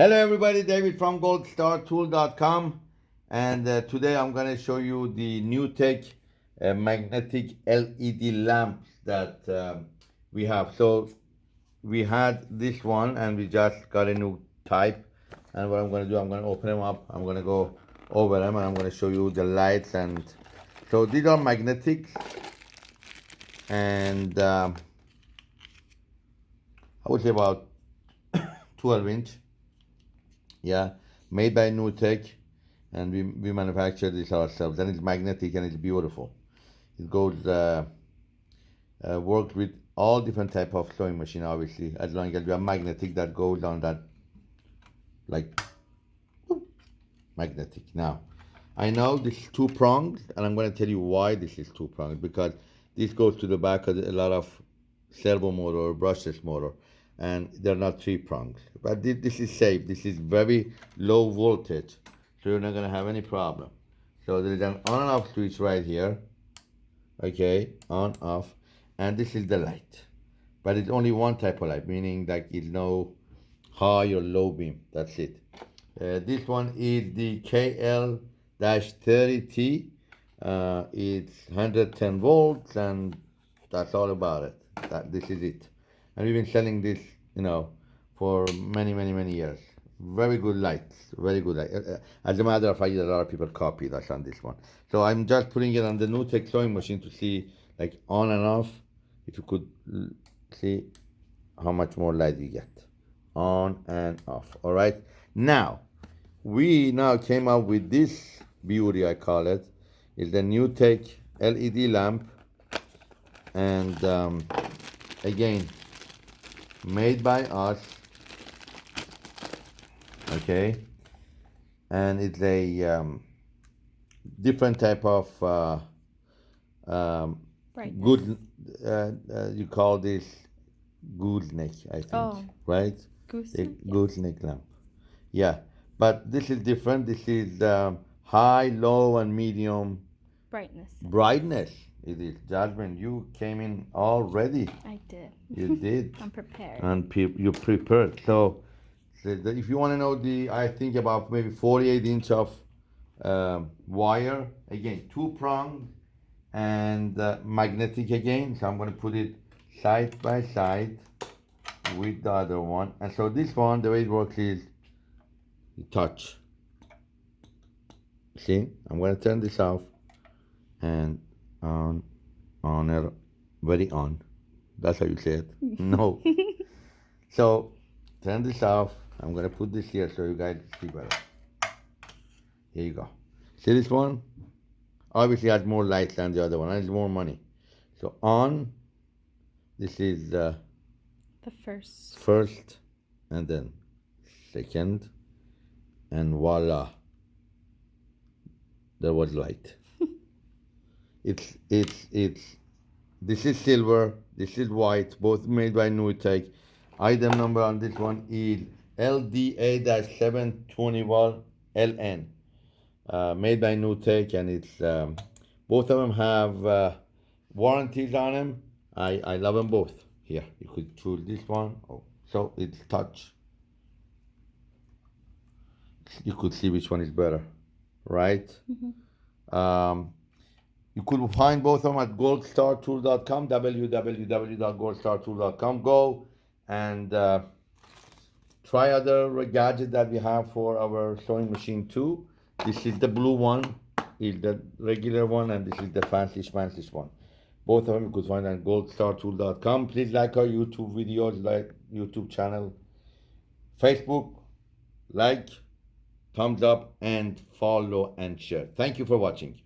Hello everybody, David from goldstartool.com and uh, today I'm going to show you the NewTek uh, magnetic LED lamps that um, we have. So we had this one and we just got a new type. And what I'm going to do, I'm going to open them up, I'm going to go over them and I'm going to show you the lights and so these are magnetic. And um, I would say about 12 inch yeah, made by NewTek, and we, we manufacture this ourselves. And it's magnetic and it's beautiful. It goes, uh, uh, worked with all different type of sewing machine, obviously, as long as you have magnetic that goes on that, like, magnetic. Now, I know this is two prongs, and I'm going to tell you why this is two prongs, because this goes to the back of a lot of servo motor or brushless motor and they're not three prongs. But this is safe. This is very low voltage, so you're not gonna have any problem. So there's an on and off switch right here. Okay, on, off, and this is the light. But it's only one type of light, meaning that it's no high or low beam. That's it. Uh, this one is the KL-30T. Uh, it's 110 volts, and that's all about it. That this is it and we've been selling this you know for many many many years. Very good lights very good light. Uh, uh, as a matter of fact a lot of people copied us on this one. So i'm just putting it on the NewTek sewing machine to see like on and off if you could see how much more light you get. On and off all right? Now we now came up with this beauty i call it. Is the NewTek led lamp. And um, again made by us okay? And it's a um, different type of uh, um, good uh, uh, you call this gooseneck I think oh. right? Yes. gooseneck lamp. Yeah but this is different. This is um, high low and medium brightness. brightness it is. Jasmine, you came in all ready. I did. You did. I'm prepared. And pe- you prepared. So, the, the, if you want to know the, I think about maybe 48 inch of um, wire, again, two prong and uh, magnetic again. So I'm going to put it side by side with the other one. And so this one, the way it works is you touch. See, I'm going to turn this off and on on or very on. That's how you say it. No. So turn this off. I'm gonna put this here so you guys see better. Here you go. See this one? Obviously has more lights than the other one. It's more money. So on. This is uh, the first. first and then second. And voila. There was light it's it's it's this is silver, this is white, both made by NewTek. Item number on this one is LDA-721LN, uh, made by NewTek, and it's um, both of them have uh, warranties on them. I I love them both. Here, you could choose this one. Oh, so it's touch. You could see which one is better, right? Mm -hmm. um, you could find both of them at goldstartool.com, www.goldstartool.com. Go and uh, try other gadgets that we have for our sewing machine too. This is the blue one, is the regular one, and this is the fancy fancy one. Both of them you could find at goldstartool.com. Please like our YouTube videos, like YouTube channel, Facebook, like, thumbs up, and follow and share. Thank you for watching.